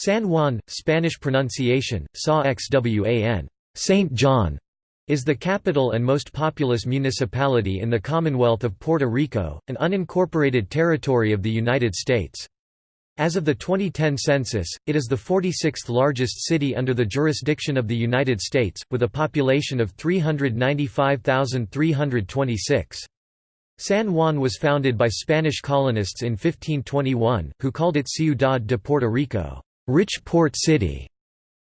San Juan, Spanish pronunciation, Sa xwan, Saint John, is the capital and most populous municipality in the Commonwealth of Puerto Rico, an unincorporated territory of the United States. As of the 2010 census, it is the 46th largest city under the jurisdiction of the United States, with a population of 395,326. San Juan was founded by Spanish colonists in 1521, who called it Ciudad de Puerto Rico rich port city.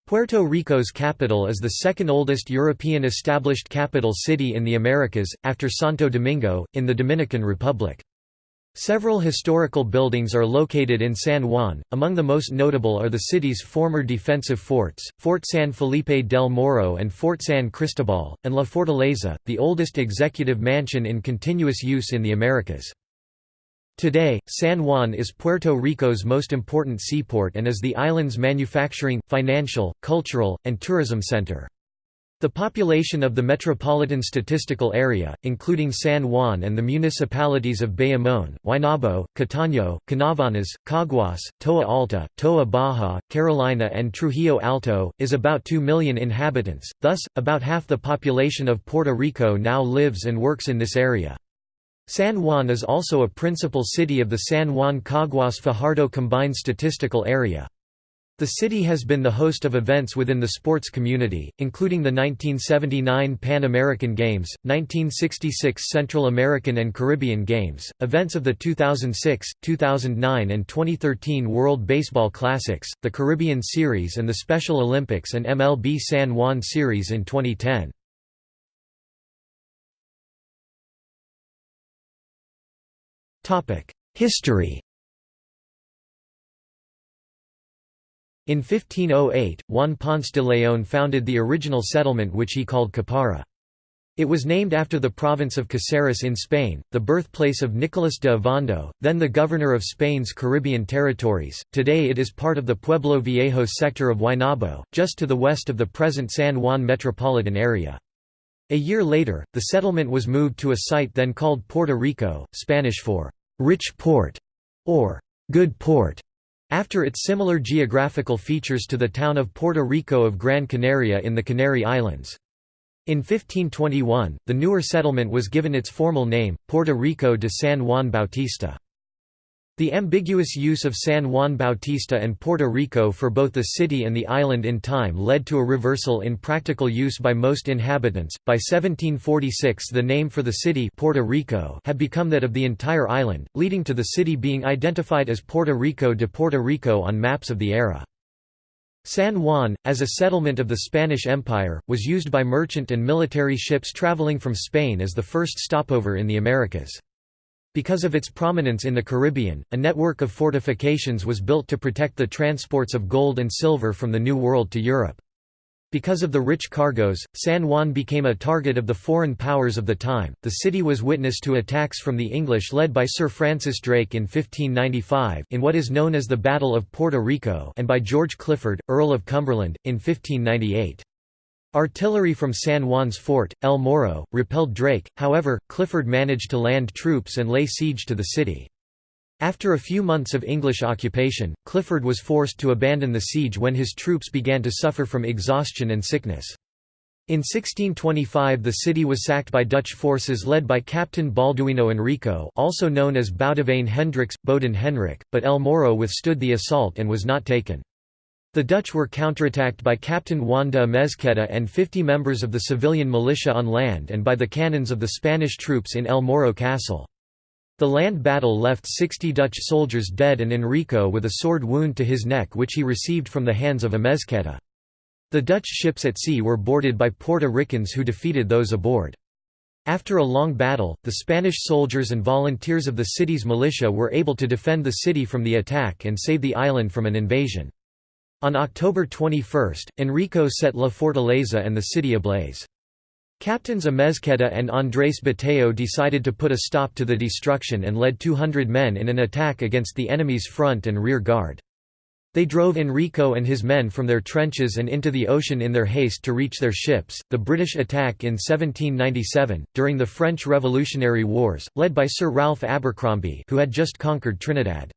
Puerto Rico's capital is the second oldest European established capital city in the Americas, after Santo Domingo, in the Dominican Republic. Several historical buildings are located in San Juan, among the most notable are the city's former defensive forts, Fort San Felipe del Morro and Fort San Cristobal, and La Fortaleza, the oldest executive mansion in continuous use in the Americas. Today, San Juan is Puerto Rico's most important seaport and is the island's manufacturing, financial, cultural, and tourism center. The population of the Metropolitan Statistical Area, including San Juan and the municipalities of Bayamón, Guaynabo, Cataño, Canóvanas, Caguas, Toa Alta, Toa Baja, Carolina and Trujillo Alto, is about 2 million inhabitants, thus, about half the population of Puerto Rico now lives and works in this area. San Juan is also a principal city of the San Juan Caguas Fajardo Combined Statistical Area. The city has been the host of events within the sports community, including the 1979 Pan American Games, 1966 Central American and Caribbean Games, events of the 2006, 2009 and 2013 World Baseball Classics, the Caribbean Series and the Special Olympics and MLB San Juan Series in 2010. History In 1508, Juan Ponce de León founded the original settlement which he called Caparra. It was named after the province of Caceres in Spain, the birthplace of Nicolas de Ovando, then the governor of Spain's Caribbean territories. Today it is part of the Pueblo Viejo sector of Guaynabo, just to the west of the present San Juan metropolitan area. A year later, the settlement was moved to a site then called Puerto Rico, Spanish for «rich port» or «good port», after its similar geographical features to the town of Puerto Rico of Gran Canaria in the Canary Islands. In 1521, the newer settlement was given its formal name, Puerto Rico de San Juan Bautista. The ambiguous use of San Juan Bautista and Puerto Rico for both the city and the island in time led to a reversal in practical use by most inhabitants. By 1746, the name for the city Puerto Rico had become that of the entire island, leading to the city being identified as Puerto Rico de Puerto Rico on maps of the era. San Juan, as a settlement of the Spanish Empire, was used by merchant and military ships traveling from Spain as the first stopover in the Americas. Because of its prominence in the Caribbean, a network of fortifications was built to protect the transports of gold and silver from the New World to Europe. Because of the rich cargoes, San Juan became a target of the foreign powers of the time. The city was witness to attacks from the English led by Sir Francis Drake in 1595 in what is known as the Battle of Puerto Rico and by George Clifford, Earl of Cumberland, in 1598. Artillery from San Juan's fort, El Morro, repelled Drake, however, Clifford managed to land troops and lay siege to the city. After a few months of English occupation, Clifford was forced to abandon the siege when his troops began to suffer from exhaustion and sickness. In 1625 the city was sacked by Dutch forces led by Captain Balduino Enrico also known as Boudewijn Hendricks, Bowdoin Henrik, but El Morro withstood the assault and was not taken. The Dutch were counterattacked by Captain Juan de Amezqueta and 50 members of the civilian militia on land and by the cannons of the Spanish troops in El Morro Castle. The land battle left 60 Dutch soldiers dead and Enrico with a sword wound to his neck which he received from the hands of Amezqueta. The Dutch ships at sea were boarded by Puerto Ricans who defeated those aboard. After a long battle, the Spanish soldiers and volunteers of the city's militia were able to defend the city from the attack and save the island from an invasion. On October 21, Enrico set La Fortaleza and the city ablaze. Captains Amezqueta and Andrés Bateo decided to put a stop to the destruction and led 200 men in an attack against the enemy's front and rear guard. They drove Enrico and his men from their trenches and into the ocean in their haste to reach their ships. The British attack in 1797, during the French Revolutionary Wars, led by Sir Ralph Abercromby, who had just conquered Trinidad.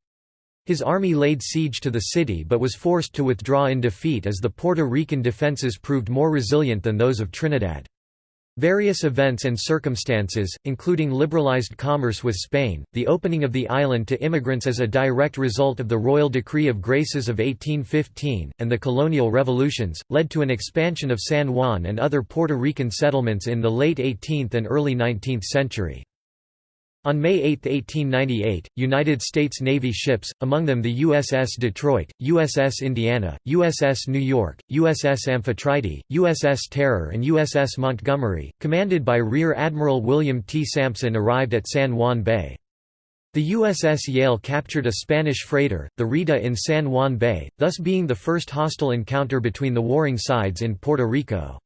His army laid siege to the city but was forced to withdraw in defeat as the Puerto Rican defenses proved more resilient than those of Trinidad. Various events and circumstances, including liberalized commerce with Spain, the opening of the island to immigrants as a direct result of the Royal Decree of Graces of 1815, and the colonial revolutions, led to an expansion of San Juan and other Puerto Rican settlements in the late 18th and early 19th century. On May 8, 1898, United States Navy ships, among them the USS Detroit, USS Indiana, USS New York, USS Amphitrite, USS Terror and USS Montgomery, commanded by Rear Admiral William T. Sampson arrived at San Juan Bay. The USS Yale captured a Spanish freighter, the Rita in San Juan Bay, thus being the first hostile encounter between the warring sides in Puerto Rico.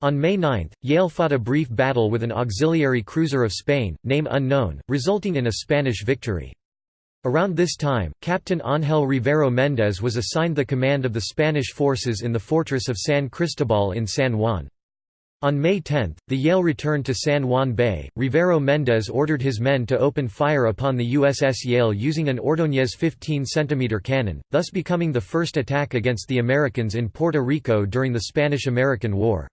On May 9, Yale fought a brief battle with an auxiliary cruiser of Spain, name unknown, resulting in a Spanish victory. Around this time, Captain Ángel Rivero Méndez was assigned the command of the Spanish forces in the fortress of San Cristobal in San Juan. On May 10, the Yale returned to San Juan Bay. Rivero Méndez ordered his men to open fire upon the USS Yale using an Ordóñez 15 cm cannon, thus becoming the first attack against the Americans in Puerto Rico during the Spanish–American War.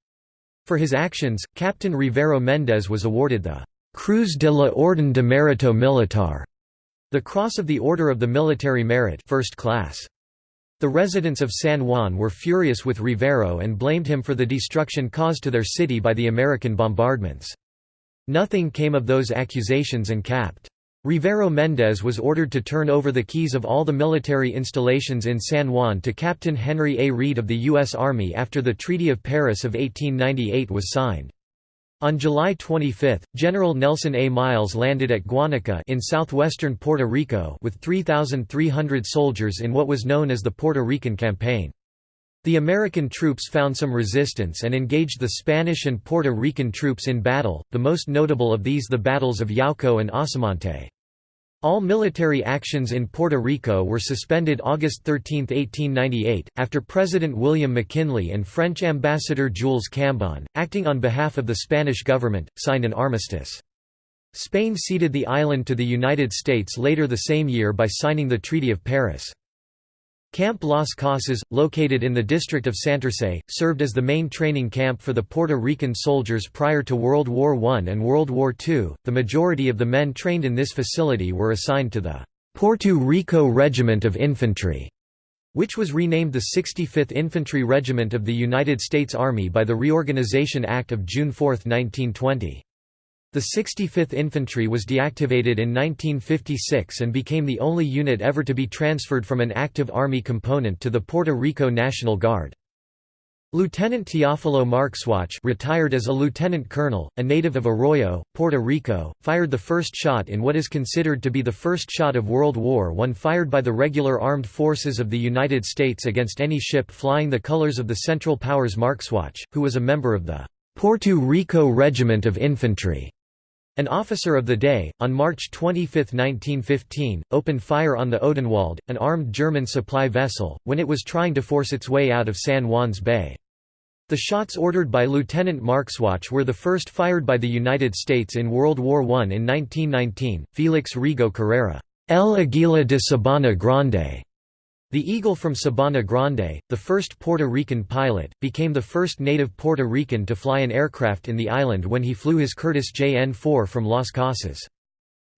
For his actions, Captain Rivero Méndez was awarded the Cruz de la Orden de Mérito Militar, the Cross of the Order of the Military Merit first class. The residents of San Juan were furious with Rivero and blamed him for the destruction caused to their city by the American bombardments. Nothing came of those accusations and Capt. Rivero Méndez was ordered to turn over the keys of all the military installations in San Juan to Captain Henry A. Reed of the U.S. Army after the Treaty of Paris of 1898 was signed. On July 25, General Nelson A. Miles landed at Guanica in southwestern Puerto Rico with 3,300 soldiers in what was known as the Puerto Rican Campaign. The American troops found some resistance and engaged the Spanish and Puerto Rican troops in battle, the most notable of these the battles of Yauco and Asomante. All military actions in Puerto Rico were suspended August 13, 1898, after President William McKinley and French ambassador Jules Cambon, acting on behalf of the Spanish government, signed an armistice. Spain ceded the island to the United States later the same year by signing the Treaty of Paris. Camp Las Casas, located in the district of Santurce, served as the main training camp for the Puerto Rican soldiers prior to World War I and World War II. The majority of the men trained in this facility were assigned to the Puerto Rico Regiment of Infantry, which was renamed the 65th Infantry Regiment of the United States Army by the Reorganization Act of June 4, 1920. The 65th Infantry was deactivated in 1956 and became the only unit ever to be transferred from an active Army component to the Puerto Rico National Guard. Lieutenant Teófilo Marxuach retired as a lieutenant colonel, a native of Arroyo, Puerto Rico, fired the first shot in what is considered to be the first shot of World War I fired by the regular armed forces of the United States against any ship flying the colors of the Central Powers Marxuach, who was a member of the Puerto Rico Regiment of Infantry. An officer of the day, on March 25, 1915, opened fire on the Odenwald, an armed German supply vessel, when it was trying to force its way out of San Juan's Bay. The shots ordered by Lieutenant Marxuach were the first fired by the United States in World War I in 1919. Felix Rigau Carrera, El Aguila de Sabana Grande, the Eagle from Sabana Grande, the first Puerto Rican pilot, became the first native Puerto Rican to fly an aircraft in the island when he flew his Curtiss JN-4 from Las Casas.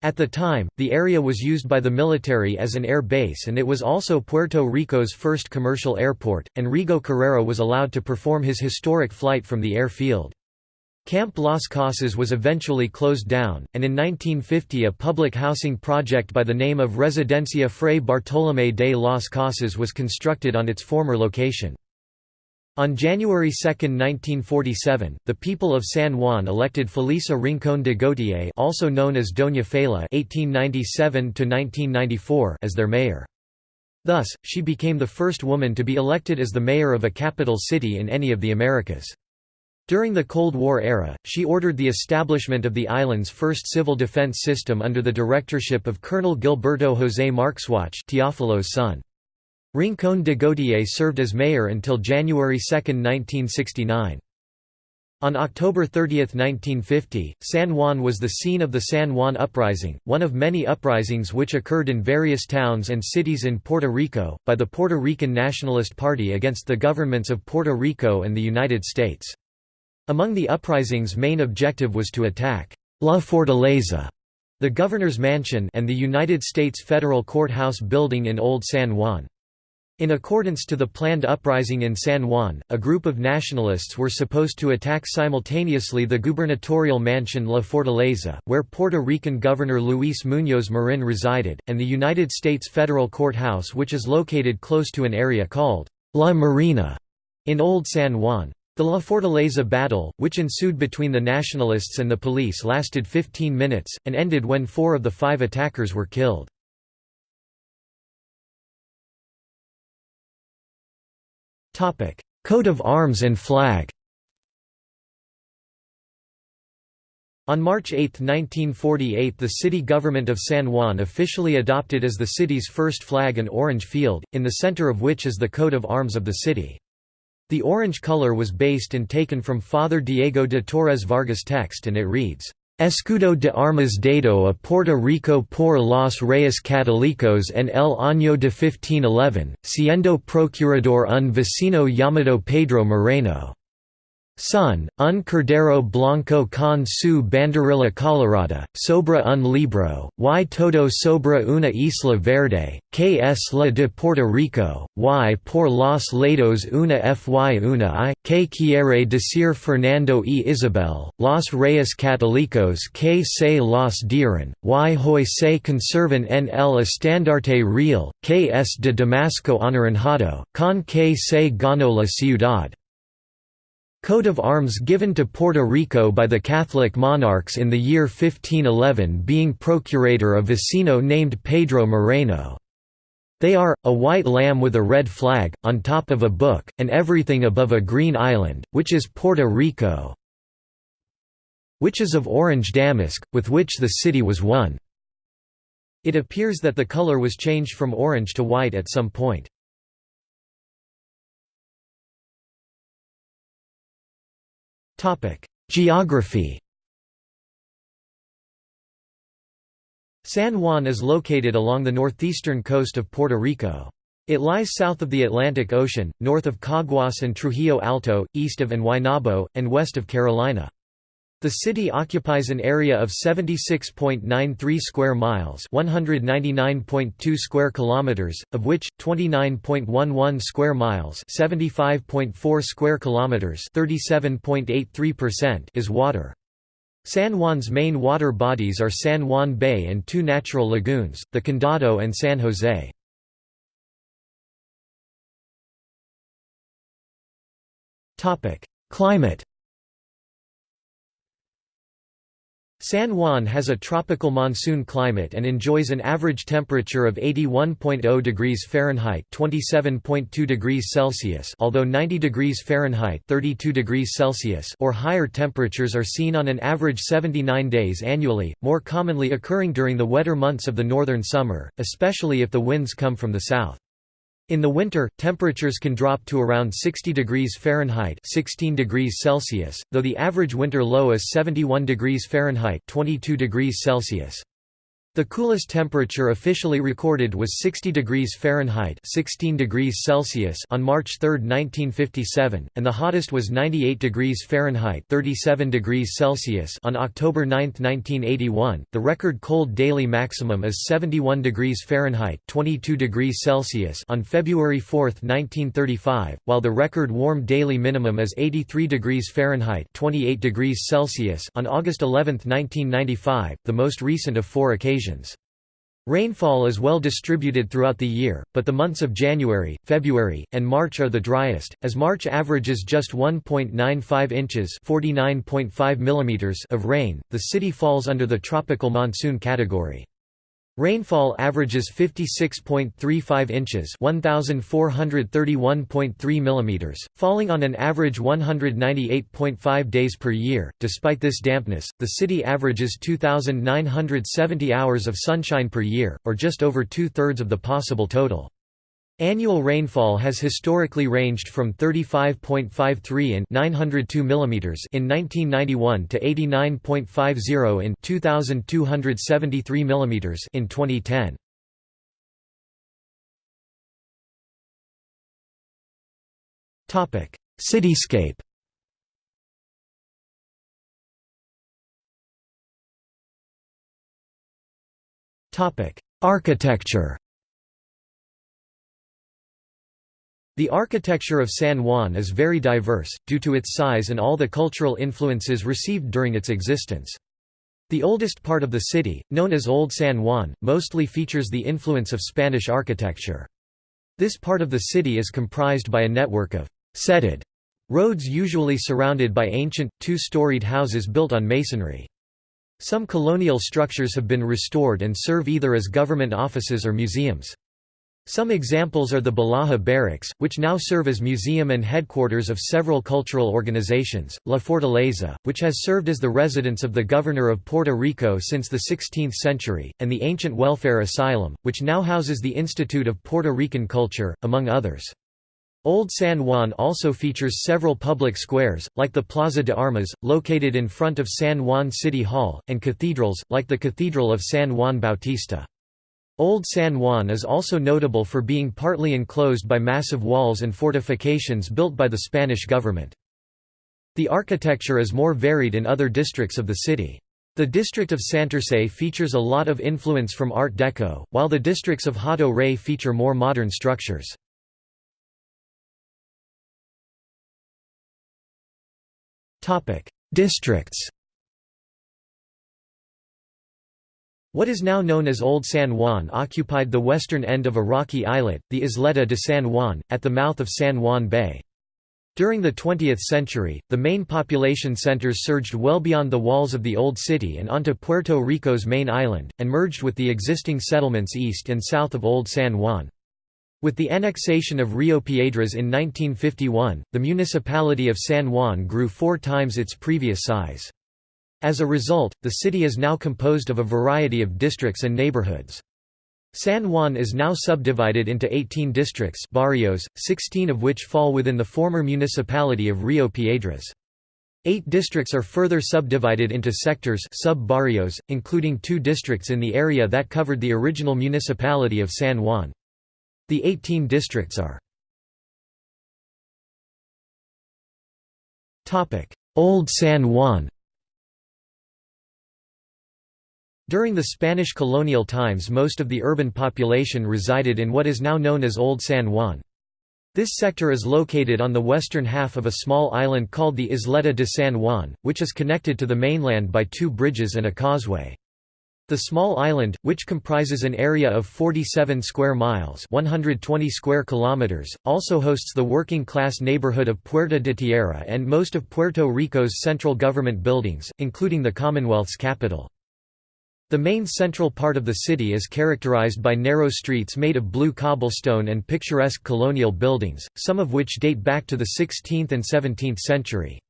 At the time, the area was used by the military as an air base and it was also Puerto Rico's first commercial airport, and Rigau Carrera was allowed to perform his historic flight from the airfield. Camp Las Casas was eventually closed down, and in 1950 a public housing project by the name of Residencia Fray Bartolomé de las Casas was constructed on its former location. On January 2, 1947, the people of San Juan elected Felisa Rincón de Gautier also known as Doña Fela (1897–1994) as their mayor. Thus, she became the first woman to be elected as the mayor of a capital city in any of the Americas. During the Cold War era, she ordered the establishment of the island's first civil defense system under the directorship of Colonel Gilberto José Marxuach Teófilo's son. Rincón de Gautier served as mayor until January 2, 1969. On October 30, 1950, San Juan was the scene of the San Juan Uprising, one of many uprisings which occurred in various towns and cities in Puerto Rico, by the Puerto Rican Nationalist Party against the governments of Puerto Rico and the United States. Among the uprising's main objective was to attack La Fortaleza, the governor's mansion and the United States Federal Courthouse building in Old San Juan. In accordance to the planned uprising in San Juan, a group of nationalists were supposed to attack simultaneously the gubernatorial mansion La Fortaleza, where Puerto Rican Governor Luis Muñoz Marin resided, and the United States Federal Courthouse which is located close to an area called La Marina in Old San Juan. The La Fortaleza battle, which ensued between the nationalists and the police lasted 15 minutes, and ended when four of the five attackers were killed. Coat of arms and flag On March 8, 1948 the city government of San Juan officially adopted as the city's first flag an orange field, in the center of which is the coat of arms of the city. The orange color was based and taken from Father Diego de Torres Vargas' text and it reads, Escudo de armas dado a Puerto Rico por los Reyes Católicos en el año de 1511, siendo procurador un vecino llamado Pedro Moreno. Son, un cordero blanco con su banderilla colorada, sobre un libro, y todo sobre una isla verde, que es la de Puerto Rico, y por los lados una fy una i, que quiere decir Fernando y Isabel, los reyes católicos que se los dieron, y hoy se conservan en el estandarte real, que es de Damasco anaranjado, con que se ganó la ciudad. Coat of arms given to Puerto Rico by the Catholic monarchs in the year 1511 being procurator a vecino named Pedro Moreno. They are, a white lamb with a red flag, on top of a book, and everything above a green island, which is Puerto Rico which is of orange damask, with which the city was won. It appears that the color was changed from orange to white at some point. Geography San Juan is located along the northeastern coast of Puerto Rico. It lies south of the Atlantic Ocean, north of Caguas and Trujillo Alto, east of and Guaynabo, and west of Carolina. The city occupies an area of 76.93 square miles, 199.2 square kilometers, of which 29.11 square miles, 75.4 square kilometers, 37.83% is water. San Juan's main water bodies are San Juan Bay and two natural lagoons, the Condado and San Jose. Topic: Climate San Juan has a tropical monsoon climate and enjoys an average temperature of 81.0 degrees Fahrenheit (27.2 degrees Celsius), although 90 degrees Fahrenheit (32 degrees Celsius) or higher temperatures are seen on an average 79 days annually, more commonly occurring during the wetter months of the northern summer, especially if the winds come from the south. In the winter, temperatures can drop to around 60 degrees Fahrenheit 16 degrees Celsius, though the average winter low is 71 degrees Fahrenheit 22 degrees Celsius. The coolest temperature officially recorded was 60 degrees Fahrenheit 16 degrees Celsius on March 3, 1957, and the hottest was 98 degrees Fahrenheit 37 degrees Celsius on October 9, 1981. The record cold daily maximum is 71 degrees Fahrenheit 22 degrees Celsius on February 4, 1935, while the record warm daily minimum is 83 degrees Fahrenheit 28 degrees Celsius on August 11, 1995, the most recent of four occasions. Rainfall is well distributed throughout the year, but the months of January, February, and March are the driest, as March averages just 1.95 inches (49.5 mm) of rain. The city falls under the tropical monsoon category. Rainfall averages 56.35 inches (1431.3 mm), falling on an average 198.5 days per year. Despite this dampness, the city averages 2970 hours of sunshine per year, or just over two-thirds of the possible total. Annual rainfall has historically ranged from 35.53 in 902 mm in 1991 to 89.50 in 2273 mm in 2010. Topic: Cityscape. Topic: Architecture. The architecture of San Juan is very diverse, due to its size and all the cultural influences received during its existence. The oldest part of the city, known as Old San Juan, mostly features the influence of Spanish architecture. This part of the city is comprised by a network of «setted» roads usually surrounded by ancient, two-storied houses built on masonry. Some colonial structures have been restored and serve either as government offices or museums. Some examples are the Ballajá Barracks, which now serve as museum and headquarters of several cultural organizations, La Fortaleza, which has served as the residence of the governor of Puerto Rico since the 16th century, and the Ancient Welfare Asylum, which now houses the Institute of Puerto Rican Culture, among others. Old San Juan also features several public squares, like the Plaza de Armas, located in front of San Juan City Hall, and cathedrals, like the Cathedral of San Juan Bautista. Old San Juan is also notable for being partly enclosed by massive walls and fortifications built by the Spanish government. The architecture is more varied in other districts of the city. The district of Santurce features a lot of influence from Art Deco, while the districts of Hato Rey feature more modern structures. Districts What is now known as Old San Juan occupied the western end of a rocky islet, the Isleta de San Juan, at the mouth of San Juan Bay. During the 20th century, the main population centers surged well beyond the walls of the Old City and onto Puerto Rico's main island, and merged with the existing settlements east and south of Old San Juan. With the annexation of Rio Piedras in 1951, the municipality of San Juan grew four times its previous size. As a result, the city is now composed of a variety of districts and neighborhoods. San Juan is now subdivided into 18 districts barrios, 16 of which fall within the former municipality of Rio Piedras. Eight districts are further subdivided into sectors sub-barrios, including two districts in the area that covered the original municipality of San Juan. The 18 districts are Old San Juan During the Spanish colonial times most of the urban population resided in what is now known as Old San Juan. This sector is located on the western half of a small island called the Isleta de San Juan, which is connected to the mainland by two bridges and a causeway. The small island, which comprises an area of 47 square miles 120 square kilometers, also hosts the working-class neighborhood of Puerta de Tierra and most of Puerto Rico's central government buildings, including the Commonwealth's capital. The main central part of the city is characterized by narrow streets made of blue cobblestone and picturesque colonial buildings, some of which date back to the 16th and 17th century.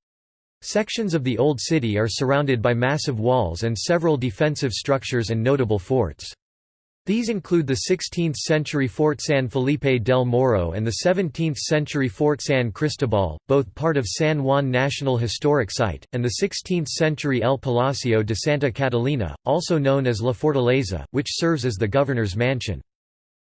Sections of the Old City are surrounded by massive walls and several defensive structures and notable forts. These include the 16th-century Fort San Felipe del Morro and the 17th-century Fort San Cristobal, both part of San Juan National Historic Site, and the 16th-century El Palacio de Santa Catalina, also known as La Fortaleza, which serves as the governor's mansion.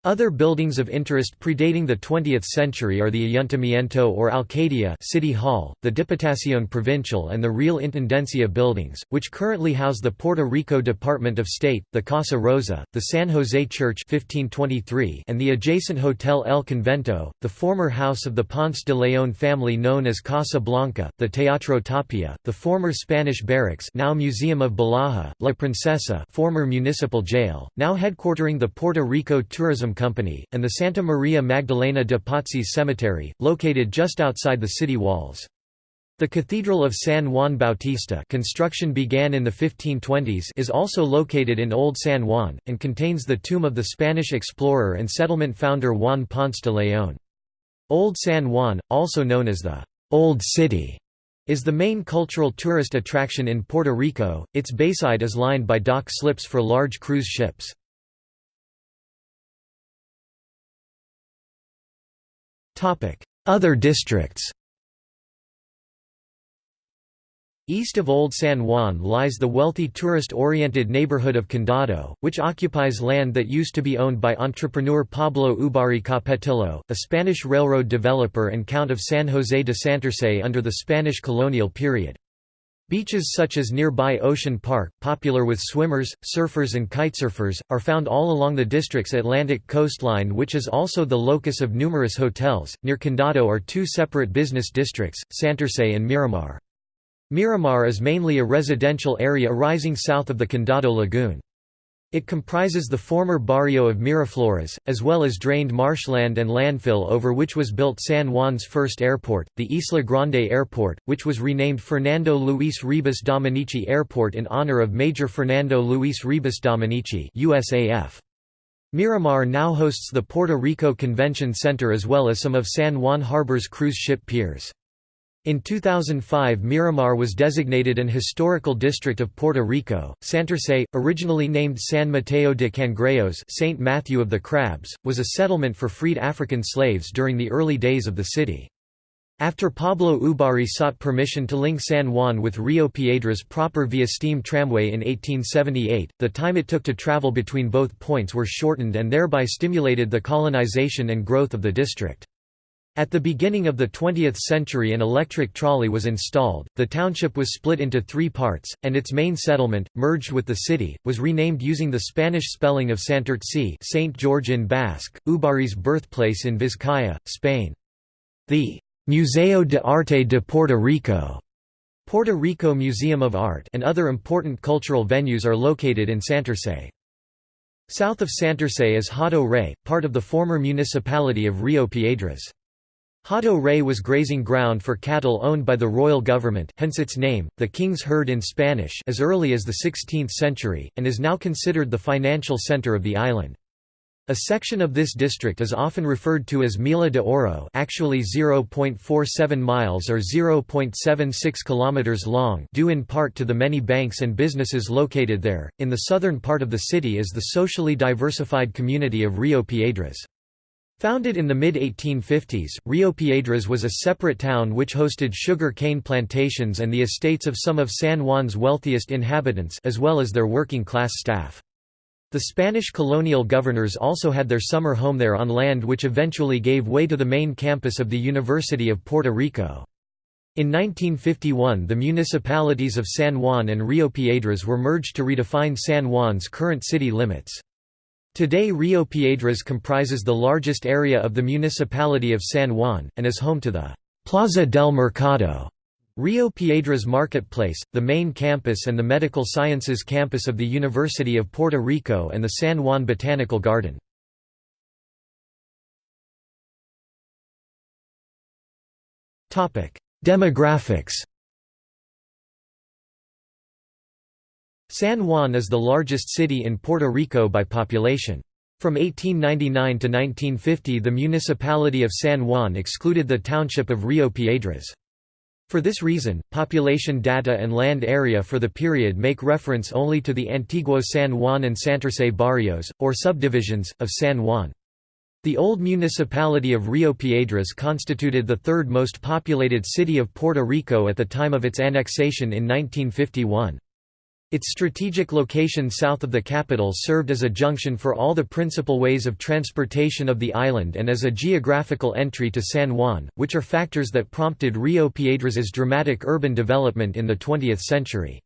Other buildings of interest predating the 20th century are the Ayuntamiento or Alcaldía City Hall, the Diputación Provincial and the Real Intendencia buildings, which currently house the Puerto Rico Department of State, the Casa Rosa, the San José Church 1523 and the adjacent Hotel El Convento, the former house of the Ponce de León family known as Casa Blanca, the Teatro Tapia, the former Spanish barracks now Museum of Ballajá, La Princesa former municipal jail, now headquartering the Puerto Rico Company, and the Santa Maria Magdalena de Pazzi Cemetery, located just outside the city walls. The Cathedral of San Juan Bautista construction began in the 1520s is also located in Old San Juan, and contains the tomb of the Spanish explorer and settlement founder Juan Ponce de León. Old San Juan, also known as the «Old City», is the main cultural tourist attraction in Puerto Rico, its bayside is lined by dock slips for large cruise ships. Other districts East of Old San Juan lies the wealthy tourist-oriented neighborhood of Condado, which occupies land that used to be owned by entrepreneur Pablo Ubarri Capetillo, a Spanish railroad developer and Count of San José de Santurce under the Spanish colonial period. Beaches such as nearby Ocean Park, popular with swimmers, surfers and kitesurfers, are found all along the district's Atlantic coastline which is also the locus of numerous hotels. Near Condado are two separate business districts, Santurce and Miramar. Miramar is mainly a residential area rising south of the Condado Lagoon. It comprises the former barrio of Miraflores, as well as drained marshland and landfill over which was built San Juan's first airport, the Isla Grande Airport, which was renamed Fernando Luis Ribas Dominici Airport in honor of Major Fernando Luis Ribas Dominici USAF. Miramar now hosts the Puerto Rico Convention Center as well as some of San Juan Harbor's cruise ship piers. In 2005 Miramar was designated an historical district of Puerto Rico. Santurce, originally named San Mateo de Cangrejos Saint Matthew of the Crabs, was a settlement for freed African slaves during the early days of the city. After Pablo Ubarri sought permission to link San Juan with Rio Piedras proper via steam tramway in 1878, the time it took to travel between both points were shortened and thereby stimulated the colonization and growth of the district. At the beginning of the 20th century an electric trolley was installed, the township was split into three parts, and its main settlement, merged with the city, was renamed using the Spanish spelling of Santurtzi Saint George in Basque, Ubarri's birthplace in Vizcaya, Spain. The Museo de Arte de Puerto Rico Puerto Rico Museum of Art and other important cultural venues are located in Santurce. South of Santurce is Hato Rey, part of the former municipality of Rio Piedras. Hato Rey was grazing ground for cattle owned by the royal government hence its name, the King's Herd in Spanish as early as the 16th century, and is now considered the financial center of the island. A section of this district is often referred to as Milla de Oro actually 0.47 miles or 0.76 kilometers long due in part to the many banks and businesses located there. In the southern part of the city is the socially diversified community of Rio Piedras. Founded in the mid-1850s, Rio Piedras was a separate town which hosted sugar cane plantations and the estates of some of San Juan's wealthiest inhabitants as well as their working-class staff. The Spanish colonial governors also had their summer home there on land which eventually gave way to the main campus of the University of Puerto Rico. In 1951 the municipalities of San Juan and Rio Piedras were merged to redefine San Juan's current city limits. Today Rio Piedras comprises the largest area of the municipality of San Juan, and is home to the Plaza del Mercado, Rio Piedras Marketplace, the main campus and the Medical Sciences campus of the University of Puerto Rico and the San Juan Botanical Garden. Demographics San Juan is the largest city in Puerto Rico by population. From 1899 to 1950 the municipality of San Juan excluded the township of Rio Piedras. For this reason, population data and land area for the period make reference only to the Antiguo San Juan and Santurce barrios, or subdivisions, of San Juan. The old municipality of Rio Piedras constituted the third most populated city of Puerto Rico at the time of its annexation in 1951. Its strategic location south of the capital served as a junction for all the principal ways of transportation of the island and as a geographical entry to San Juan, which are factors that prompted Rio Piedras's dramatic urban development in the 20th century.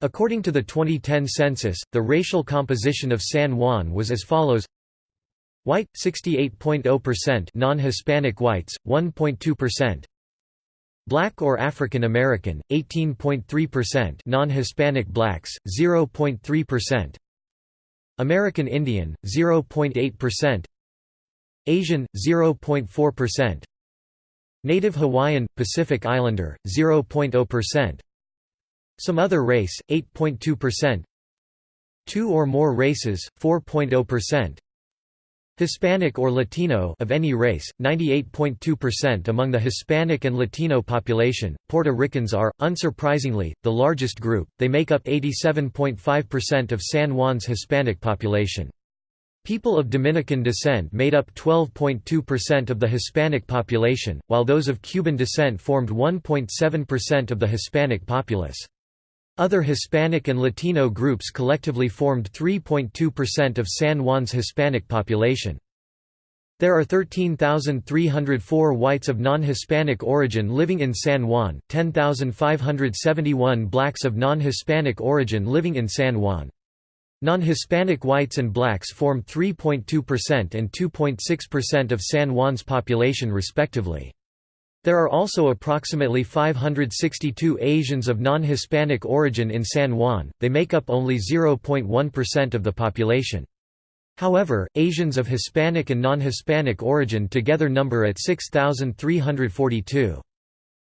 According to the 2010 census, the racial composition of San Juan was as follows. White, 68.0% non-Hispanic whites, 1.2% Black or African American, 18.3% non-Hispanic blacks, 0.3% American Indian, 0.8% Asian, 0.4% Native Hawaiian, Pacific Islander, 0.0% Some other race, 8.2% Two or more races, 4.0% Hispanic or Latino of any race, 98.2% among the Hispanic and Latino population. Puerto Ricans are, unsurprisingly, the largest group, they make up 87.5% of San Juan's Hispanic population. People of Dominican descent made up 12.2% of the Hispanic population, while those of Cuban descent formed 1.7% of the Hispanic populace. Other Hispanic and Latino groups collectively formed 3.2% of San Juan's Hispanic population. There are 13,304 whites of non-Hispanic origin living in San Juan, 10,571 blacks of non-Hispanic origin living in San Juan. Non-Hispanic whites and blacks form 3.2% and 2.6% of San Juan's population respectively. There are also approximately 562 Asians of non-Hispanic origin in San Juan, they make up only 0.1% of the population. However, Asians of Hispanic and non-Hispanic origin together number at 6,342.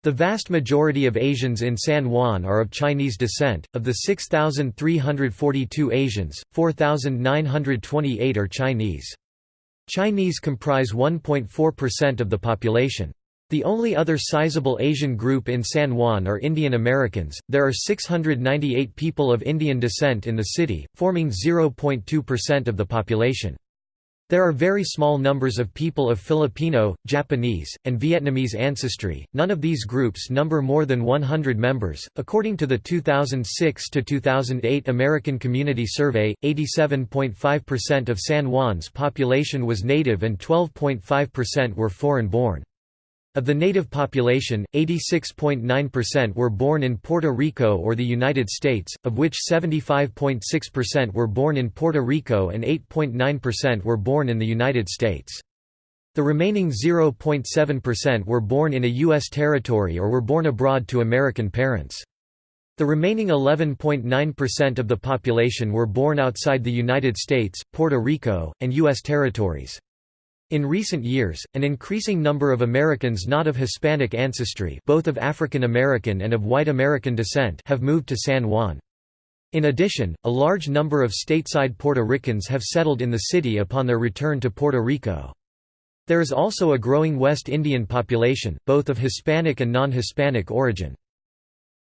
The vast majority of Asians in San Juan are of Chinese descent. Of the 6,342 Asians, 4,928 are Chinese. Chinese comprise 1.4% of the population. The only other sizable Asian group in San Juan are Indian Americans. There are 698 people of Indian descent in the city, forming 0.2% of the population. There are very small numbers of people of Filipino, Japanese, and Vietnamese ancestry. None of these groups number more than 100 members. According to the 2006 to 2008 American Community Survey, 87.5% of San Juan's population was native and 12.5% were foreign born. Of the native population, 86.9% were born in Puerto Rico or the United States, of which 75.6% were born in Puerto Rico and 8.9% were born in the United States. The remaining 0.7% were born in a U.S. territory or were born abroad to American parents. The remaining 11.9% of the population were born outside the United States, Puerto Rico, and U.S. territories. In recent years, an increasing number of Americans not of Hispanic ancestry both of African American and of white American descent have moved to San Juan. In addition, a large number of stateside Puerto Ricans have settled in the city upon their return to Puerto Rico. There is also a growing West Indian population, both of Hispanic and non-Hispanic origin.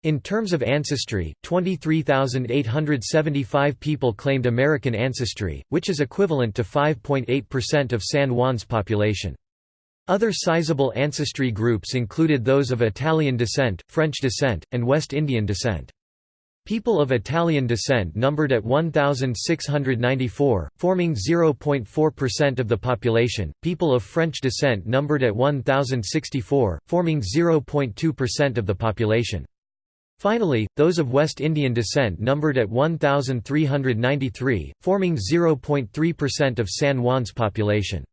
In terms of ancestry, 23,875 people claimed American ancestry, which is equivalent to 5.8% of San Juan's population. Other sizable ancestry groups included those of Italian descent, French descent, and West Indian descent. People of Italian descent numbered at 1,694, forming 0.4% of the population, people of French descent numbered at 1,064, forming 0.2% of the population. Finally, those of West Indian descent numbered at 1,393, forming 0.3% of San Juan's population.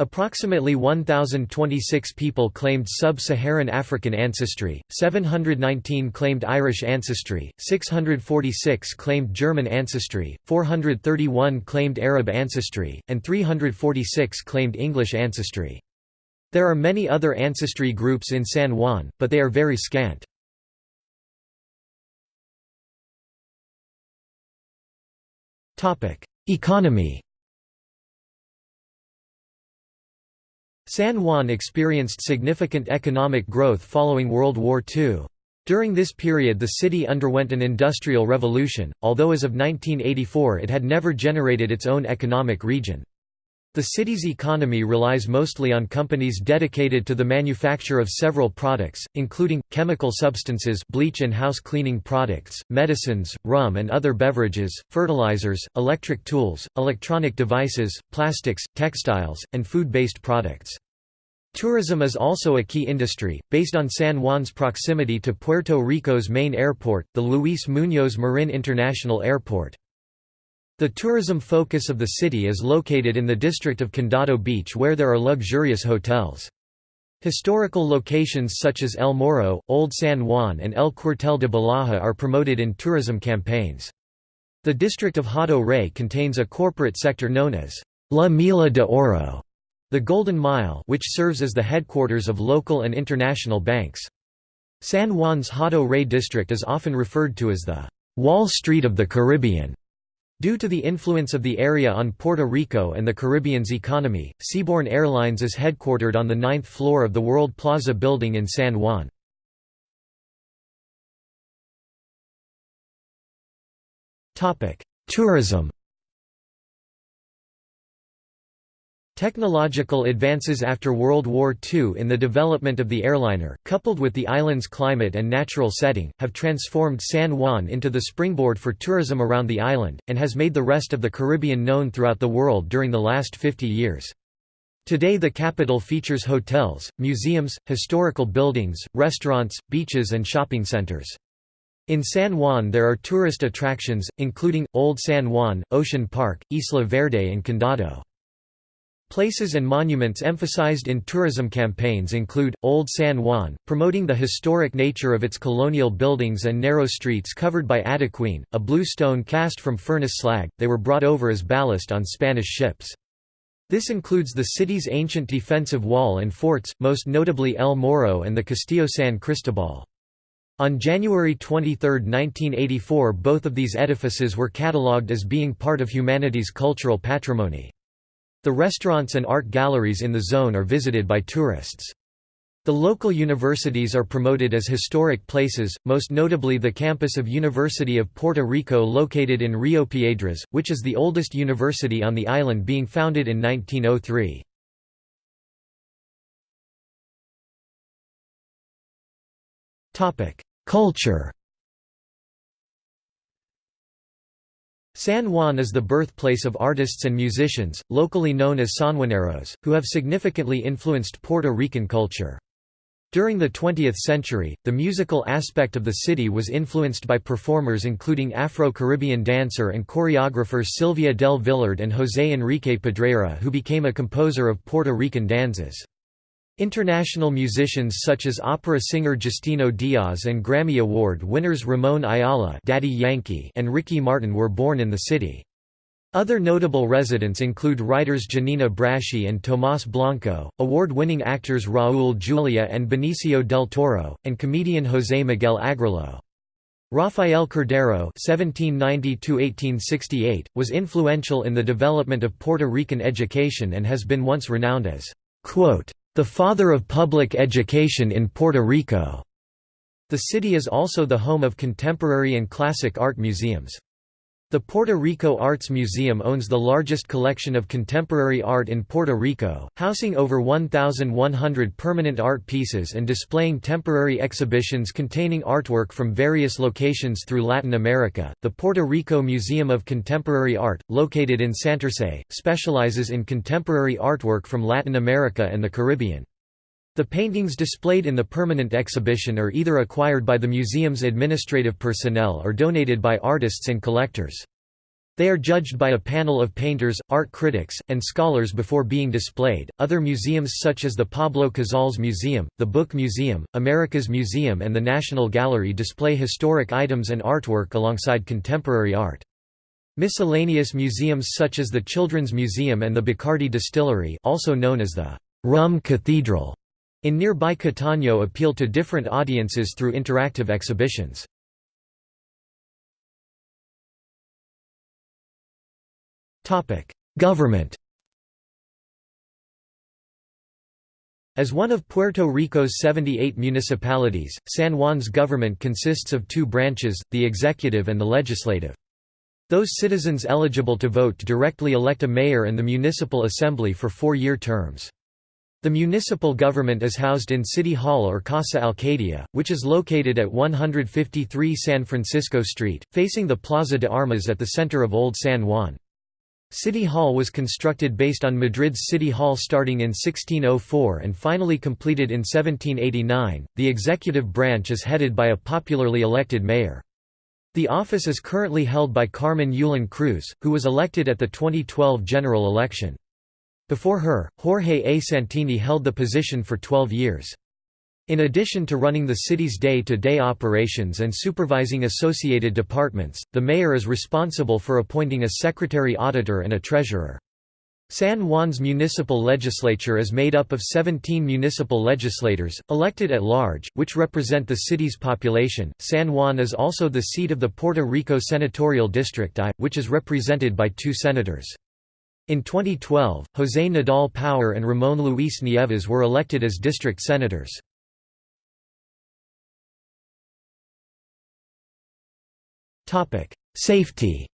Approximately 1,026 people claimed sub-Saharan African ancestry, 719 claimed Irish ancestry, 646 claimed German ancestry, 431 claimed Arab ancestry, and 346 claimed English ancestry. There are many other ancestry groups in San Juan, but they are very scant. Economy San Juan experienced significant economic growth following World War II. During this period the city underwent an industrial revolution, although as of 1984 it had never generated its own economic region. The city's economy relies mostly on companies dedicated to the manufacture of several products, including, chemical substances bleach and house cleaning products, medicines, rum and other beverages, fertilizers, electric tools, electronic devices, plastics, textiles, and food-based products. Tourism is also a key industry, based on San Juan's proximity to Puerto Rico's main airport, the Luis Muñoz Marin International Airport. The tourism focus of the city is located in the district of Condado Beach where there are luxurious hotels. Historical locations such as El Morro, Old San Juan and El Cuartel de Ballajá are promoted in tourism campaigns. The district of Hato Rey contains a corporate sector known as La Milla de Oro, the Golden Mile which serves as the headquarters of local and international banks. San Juan's Hato Rey district is often referred to as the Wall Street of the Caribbean. Due to the influence of the area on Puerto Rico and the Caribbean's economy, Seaborne Airlines is headquartered on the ninth floor of the World Plaza building in San Juan. Tourism Technological advances after World War II in the development of the airliner, coupled with the island's climate and natural setting, have transformed San Juan into the springboard for tourism around the island, and has made the rest of the Caribbean known throughout the world during the last 50 years. Today the capital features hotels, museums, historical buildings, restaurants, beaches and shopping centers. In San Juan there are tourist attractions, including, Old San Juan, Ocean Park, Isla Verde and Condado. Places and monuments emphasized in tourism campaigns include, Old San Juan, promoting the historic nature of its colonial buildings and narrow streets covered by adoquine, a blue stone cast from furnace slag, they were brought over as ballast on Spanish ships. This includes the city's ancient defensive wall and forts, most notably El Morro and the Castillo San Cristobal. On January 23, 1984 both of these edifices were catalogued as being part of humanity's cultural patrimony. The restaurants and art galleries in the zone are visited by tourists. The local universities are promoted as historic places, most notably the campus of University of Puerto Rico located in Rio Piedras, which is the oldest university on the island being founded in 1903. Culture San Juan is the birthplace of artists and musicians, locally known as Sanjuaneros, who have significantly influenced Puerto Rican culture. During the 20th century, the musical aspect of the city was influenced by performers including Afro-Caribbean dancer and choreographer Sylvia del Villard and José Enrique Pedreira who became a composer of Puerto Rican danzas. International musicians such as opera singer Justino Diaz and Grammy Award winners Ramon Ayala Daddy Yankee and Ricky Martin were born in the city. Other notable residents include writers Giannina Braschi and Tomás Blanco, award-winning actors Raúl Julia and Benicio del Toro, and comedian José Miguel Agrelot. Rafael Cordero (1790–1868) was influential in the development of Puerto Rican education and has been once renowned as the father of public education in Puerto Rico. The city is also the home of contemporary and classic art museums. The Puerto Rico Arts Museum owns the largest collection of contemporary art in Puerto Rico, housing over 1,100 permanent art pieces and displaying temporary exhibitions containing artwork from various locations through Latin America. The Puerto Rico Museum of Contemporary Art, located in Santurce, specializes in contemporary artwork from Latin America and the Caribbean. The paintings displayed in the permanent exhibition are either acquired by the museum's administrative personnel or donated by artists and collectors. They are judged by a panel of painters, art critics, and scholars before being displayed. Other museums such as the Pablo Casals Museum, the Book Museum, America's Museum, and the National Gallery display historic items and artwork alongside contemporary art. Miscellaneous museums such as the Children's Museum and the Bacardi Distillery, also known as the Rum Cathedral, in nearby Cataño appeal to different audiences through interactive exhibitions. Government As one of Puerto Rico's 78 municipalities, San Juan's government consists of two branches, the executive and the legislative. Those citizens eligible to vote directly elect a mayor and the municipal assembly for four-year terms. The municipal government is housed in City Hall or Casa Alcaldía, which is located at 153 San Francisco Street, facing the Plaza de Armas at the center of Old San Juan. City Hall was constructed based on Madrid's City Hall starting in 1604 and finally completed in 1789. The executive branch is headed by a popularly elected mayor. The office is currently held by Carmen Yulín Cruz, who was elected at the 2012 general election. Before her, Jorge A. Santini held the position for 12 years. In addition to running the city's day-to-day -day operations and supervising associated departments, the mayor is responsible for appointing a secretary-auditor and a treasurer. San Juan's municipal legislature is made up of 17 municipal legislators, elected at large, which represent the city's population. San Juan is also the seat of the Puerto Rico Senatorial District I, which is represented by two senators. In 2012, José Nadal Power and Ramón Luis Nieves were elected as district senators. Safety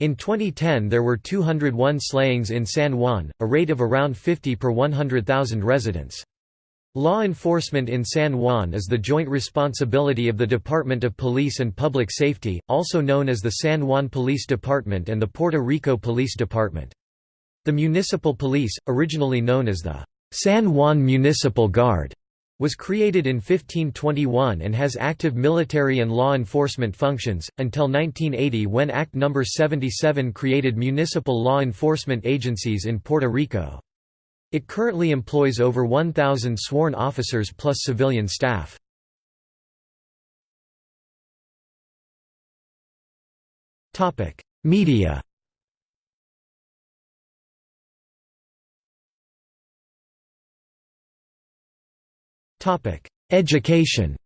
In 2010 there were 201 slayings in San Juan, a rate of around 50 per 100,000 residents. Law enforcement in San Juan is the joint responsibility of the Department of Police and Public Safety, also known as the San Juan Police Department and the Puerto Rico Police Department. The municipal police, originally known as the San Juan Municipal Guard, was created in 1521 and has active military and law enforcement functions, until 1980 when Act No. 77 created municipal law enforcement agencies in Puerto Rico. It currently employs over 1,000 sworn officers plus civilian staff. Media. Education.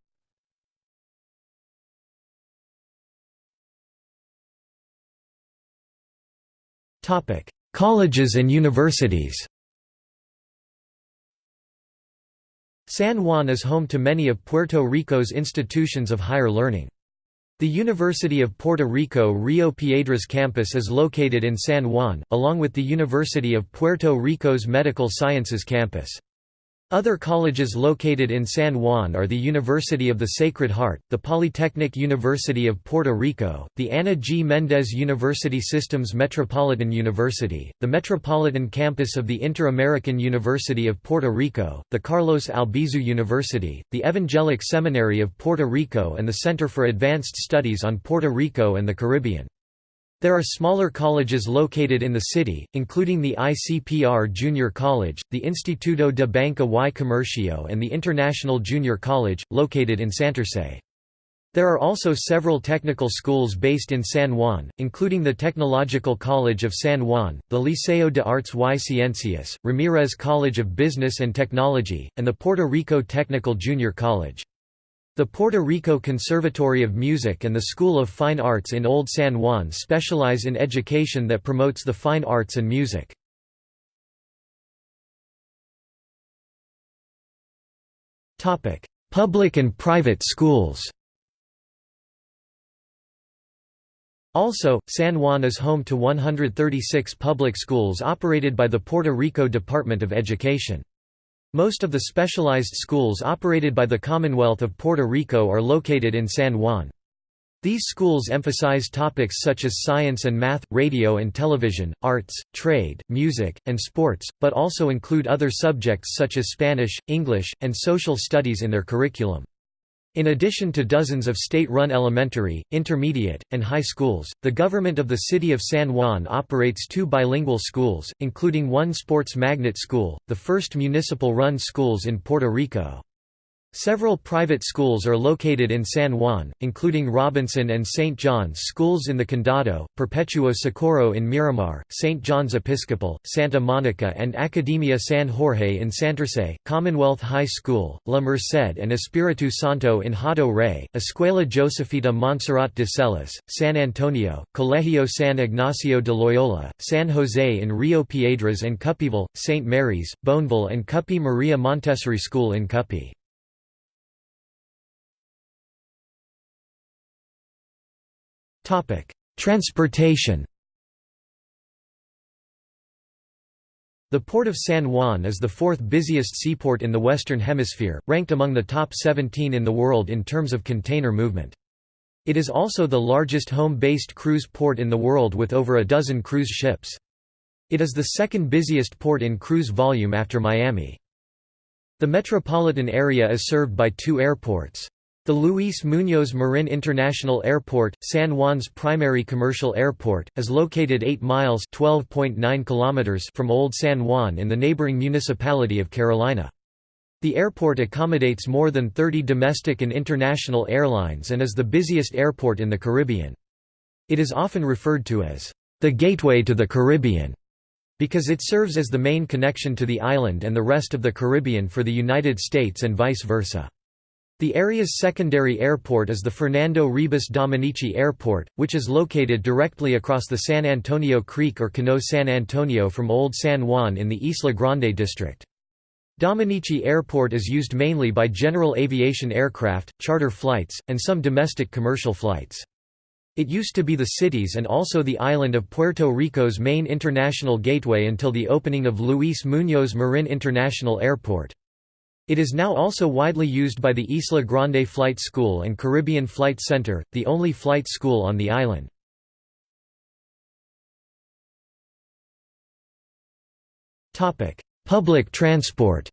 Colleges and universities San Juan is home to many of Puerto Rico's institutions of higher learning. The University of Puerto Rico Rio Piedras campus is located in San Juan, along with the University of Puerto Rico's Medical Sciences campus. Other colleges located in San Juan are the University of the Sacred Heart, the Polytechnic University of Puerto Rico, the Ana G. Mendez University Systems Metropolitan University, the Metropolitan Campus of the Inter-American University of Puerto Rico, the Carlos Albizu University, the Evangelic Seminary of Puerto Rico and the Center for Advanced Studies on Puerto Rico and the Caribbean. There are smaller colleges located in the city, including the ICPR Junior College, the Instituto de Banca y Comercio and the International Junior College, located in Santurce. There are also several technical schools based in San Juan, including the Technological College of San Juan, the Liceo de Artes y Ciencias, Ramirez College of Business and Technology, and the Puerto Rico Technical Junior College. The Puerto Rico Conservatory of Music and the School of Fine Arts in Old San Juan specialize in education that promotes the fine arts and music. Public and private schools Also, San Juan is home to 136 public schools operated by the Puerto Rico Department of Education. Most of the specialized schools operated by the Commonwealth of Puerto Rico are located in San Juan. These schools emphasize topics such as science and math, radio and television, arts, trade, music, and sports, but also include other subjects such as Spanish, English, and social studies in their curriculum. In addition to dozens of state-run elementary, intermediate, and high schools, the government of the city of San Juan operates two bilingual schools, including one sports magnet school, the first municipal-run schools in Puerto Rico. Several private schools are located in San Juan, including Robinson and St. John's Schools in the Condado, Perpetuo Socorro in Miramar, St. John's Episcopal, Santa Monica and Academia San Jorge in Santurce, Commonwealth High School, La Merced and Espiritu Santo in Hato Rey, Escuela Josefita Montserrat de Celis, San Antonio, Colegio San Ignacio de Loyola, San Jose in Rio Piedras and Cupeyville, St. Mary's, Boneville and Cupey Maria Montessori School in Cupey. Transportation The Port of San Juan is the fourth busiest seaport in the Western Hemisphere, ranked among the top 17 in the world in terms of container movement. It is also the largest home-based cruise port in the world with over a dozen cruise ships. It is the second busiest port in cruise volume after Miami. The metropolitan area is served by two airports. The Luis Muñoz Marin International Airport, San Juan's primary commercial airport, is located 8 miles kilometers from Old San Juan in the neighboring municipality of Carolina. The airport accommodates more than 30 domestic and international airlines and is the busiest airport in the Caribbean. It is often referred to as the gateway to the Caribbean because it serves as the main connection to the island and the rest of the Caribbean for the United States and vice versa. The area's secondary airport is the Fernando Ribas Dominici Airport, which is located directly across the San Antonio Creek or Cano San Antonio from Old San Juan in the Isla Grande district. Dominici Airport is used mainly by general aviation aircraft, charter flights, and some domestic commercial flights. It used to be the city's and also the island of Puerto Rico's main international gateway until the opening of Luis Muñoz Marin International Airport. It is now also widely used by the Isla Grande Flight School and Caribbean Flight Center, the only flight school on the island. Public transport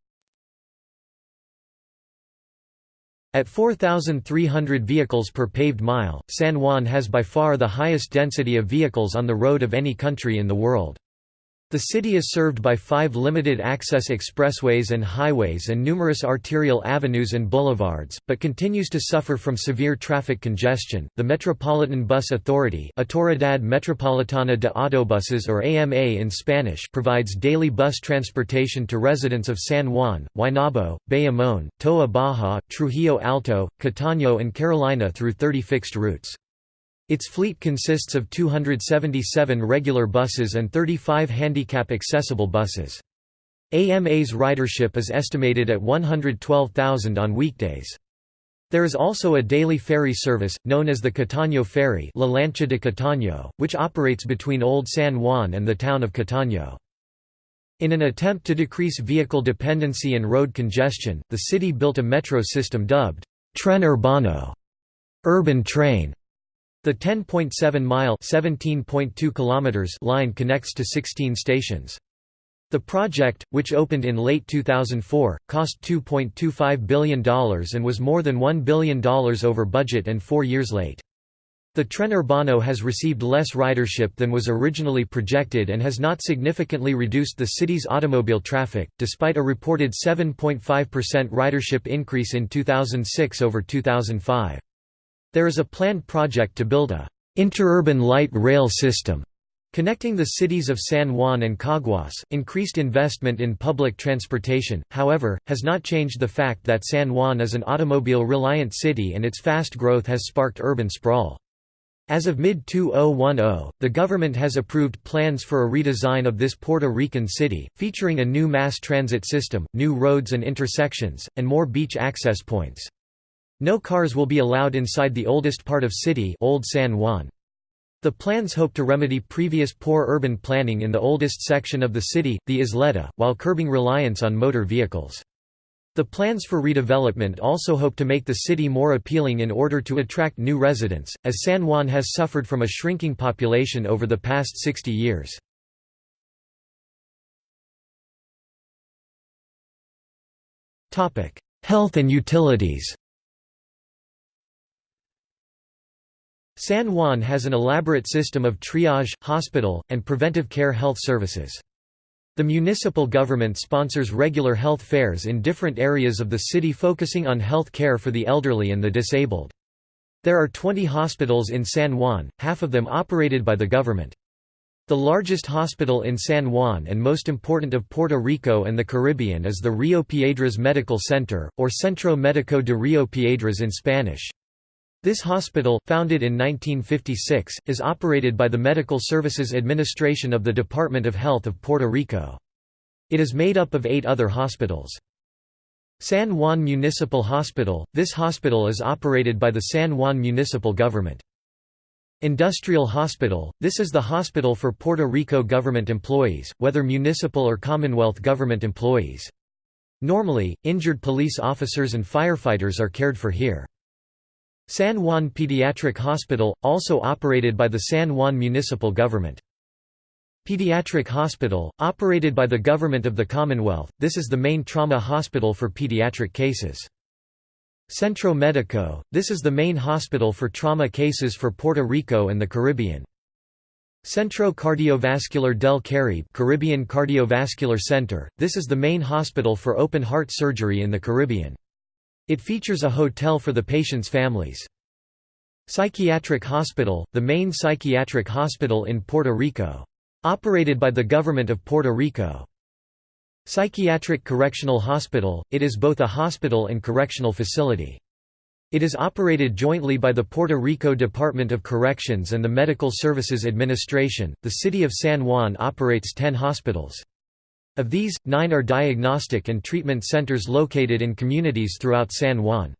At 4,300 vehicles per paved mile, San Juan has by far the highest density of vehicles on the road of any country in the world. The city is served by five limited-access expressways and highways and numerous arterial avenues and boulevards, but continues to suffer from severe traffic congestion. The Metropolitan Bus Authority Autoridad Metropolitana de Autobuses or AMA in Spanish provides daily bus transportation to residents of San Juan, Guaynabo, Bayamón, Toa Baja, Trujillo Alto, Cataño and Carolina through 30 fixed routes. Its fleet consists of 277 regular buses and 35 handicap-accessible buses. AMA's ridership is estimated at 112,000 on weekdays. There is also a daily ferry service, known as the Cataño Ferry La Lancha de Cataño, which operates between Old San Juan and the town of Cataño. In an attempt to decrease vehicle dependency and road congestion, the city built a metro system dubbed Tren Urbano urban train", the 10.7-mile line connects to 16 stations. The project, which opened in late 2004, cost $2.25 billion and was more than $1 billion over budget and four years late. The Tren Urbano has received less ridership than was originally projected and has not significantly reduced the city's automobile traffic, despite a reported 7.5% ridership increase in 2006 over 2005. There is a planned project to build a interurban light rail system Connecting the cities of San Juan and Caguas, increased investment in public transportation, however, has not changed the fact that San Juan is an automobile-reliant city and its fast growth has sparked urban sprawl. As of mid-2010, the government has approved plans for a redesign of this Puerto Rican city, featuring a new mass transit system, new roads and intersections, and more beach access points. No cars will be allowed inside the oldest part of city Old San Juan. The plans hope to remedy previous poor urban planning in the oldest section of the city, the Isleta, while curbing reliance on motor vehicles. The plans for redevelopment also hope to make the city more appealing in order to attract new residents, as San Juan has suffered from a shrinking population over the past 60 years. Health and utilities San Juan has an elaborate system of triage, hospital, and preventive care health services. The municipal government sponsors regular health fairs in different areas of the city focusing on health care for the elderly and the disabled. There are 20 hospitals in San Juan, half of them operated by the government. The largest hospital in San Juan and most important of Puerto Rico and the Caribbean is the Rio Piedras Medical Center, or Centro Médico de Rio Piedras in Spanish. This hospital, founded in 1956, is operated by the Medical Services Administration of the Department of Health of Puerto Rico. It is made up of eight other hospitals. San Juan Municipal Hospital – This hospital is operated by the San Juan municipal government. Industrial Hospital – This is the hospital for Puerto Rico government employees, whether municipal or Commonwealth government employees. Normally, injured police officers and firefighters are cared for here. San Juan Pediatric Hospital, also operated by the San Juan municipal government. Pediatric Hospital, operated by the Government of the Commonwealth, this is the main trauma hospital for pediatric cases. Centro Médico, this is the main hospital for trauma cases for Puerto Rico and the Caribbean. Centro Cardiovascular del Caribe Caribbean Cardiovascular Center, this is the main hospital for open heart surgery in the Caribbean. It features a hotel for the patient's families. Psychiatric Hospital, the main psychiatric hospital in Puerto Rico. Operated by the Government of Puerto Rico. Psychiatric Correctional Hospital, it is both a hospital and correctional facility. It is operated jointly by the Puerto Rico Department of Corrections and the Medical Services Administration. The city of San Juan operates 10 hospitals. Of these, nine are diagnostic and treatment centers located in communities throughout San Juan.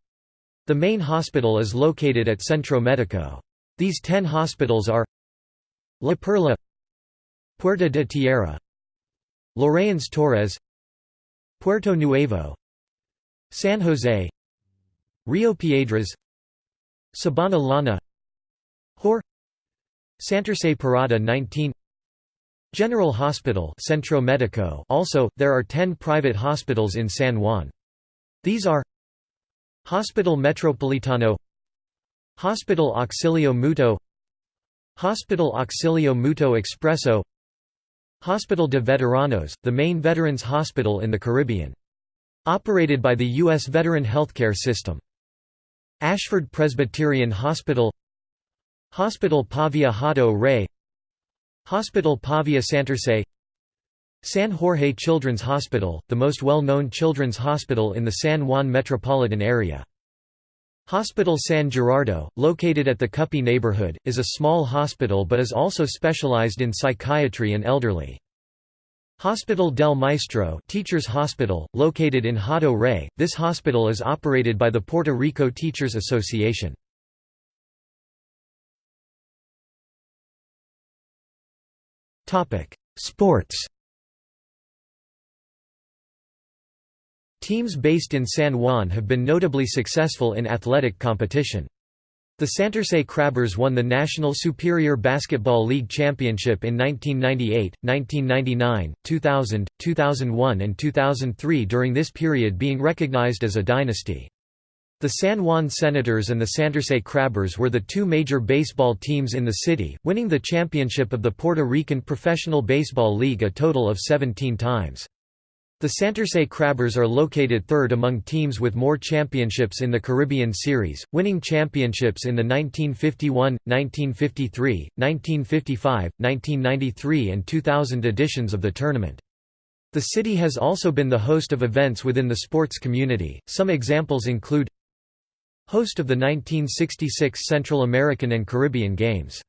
The main hospital is located at Centro Médico. These ten hospitals are La Perla Puerta de Tierra Llorens Torres Puerto Nuevo San Jose Rio Piedras Sabana Llana Hor Santurce Parada 19 General Hospital Centro Medico also, there are 10 private hospitals in San Juan. These are Hospital Metropolitano Hospital Auxilio Mutuo Hospital Auxilio Mutuo Expresso Hospital de Veteranos, the main veterans hospital in the Caribbean. Operated by the U.S. Veteran Healthcare System. Ashford Presbyterian Hospital Hospital Pavia Hato Rey Hospital Pavia Santurce San Jorge Children's Hospital, the most well-known children's hospital in the San Juan metropolitan area. Hospital San Gerardo, located at the Cupey neighborhood, is a small hospital but is also specialized in psychiatry and elderly. Hospital del Maestro Teachers Hospital, located in Hato Rey, this hospital is operated by the Puerto Rico Teachers Association. Sports Teams based in San Juan have been notably successful in athletic competition. The Santurce Crabbers won the National Superior Basketball League Championship in 1998, 1999, 2000, 2001 and 2003 during this period being recognized as a dynasty. The San Juan Senators and the Santurce Crabbers were the two major baseball teams in the city, winning the championship of the Puerto Rican Professional Baseball League a total of 17 times. The Santurce Crabbers are located third among teams with more championships in the Caribbean Series, winning championships in the 1951, 1953, 1955, 1993 and 2000 editions of the tournament. The city has also been the host of events within the sports community, some examples include Host of the 1966 Central American and Caribbean Games.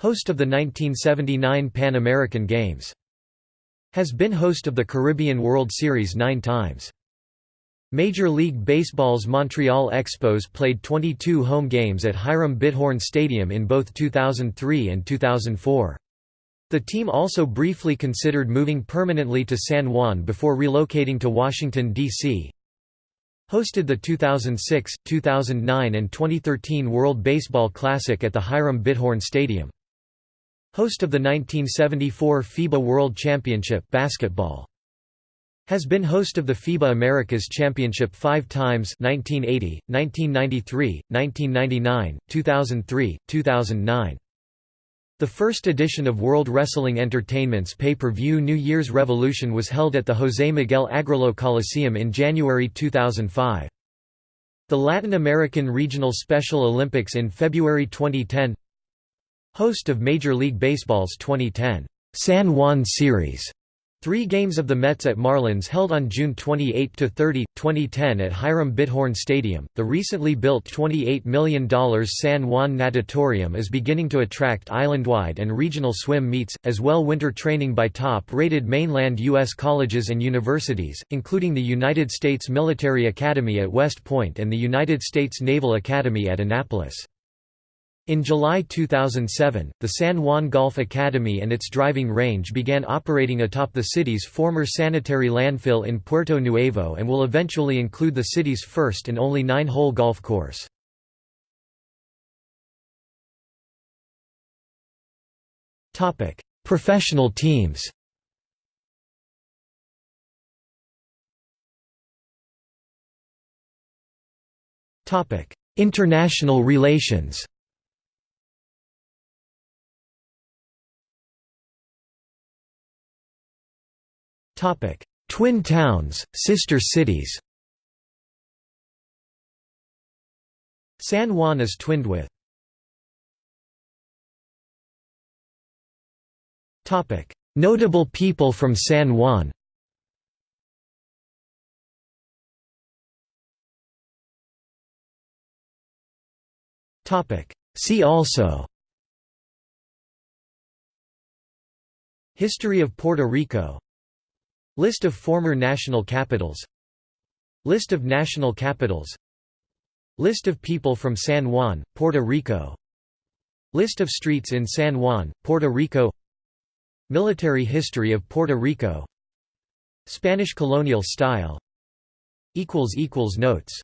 Host of the 1979 Pan American Games has been host of the Caribbean World Series nine times. Major League Baseball's Montreal Expos played 22 home games at Hiram Bithorn Stadium in both 2003 and 2004. The team also briefly considered moving permanently to San Juan before relocating to Washington, D.C. Hosted the 2006, 2009 and 2013 World Baseball Classic at the Hiram Bithorn Stadium. Host of the 1974 FIBA World Championship basketball. Has been host of the FIBA Americas Championship five times 1980, 1993, 1999, 2003, 2009. The first edition of World Wrestling Entertainment's pay-per-view New Year's Revolution was held at the José Miguel Agrelot Coliseum in January 2005. The Latin American Regional Special Olympics in February 2010 Host of Major League Baseball's 2010 San Juan Series. Three games of the Mets at Marlins held on June 28–30, 2010 at Hiram Bithorn Stadium. The recently built $28 million San Juan Natatorium is beginning to attract island-wide and regional swim meets, as well winter training by top-rated mainland U.S. colleges and universities, including the United States Military Academy at West Point and the United States Naval Academy at Annapolis. In July 2007, the San Juan Golf Academy and its driving range began operating atop the city's former sanitary landfill in Puerto Nuevo and will eventually include the city's first and only nine-hole golf course. Professional teams International relations Twin towns, sister cities. San Juan is twinned with. Topic: Notable people from San Juan. Topic: See also. History of Puerto Rico List of former national capitals. List of national capitals. List of people from San Juan, Puerto Rico. List of streets in San Juan, Puerto Rico. Military history of Puerto Rico. Spanish colonial style. Notes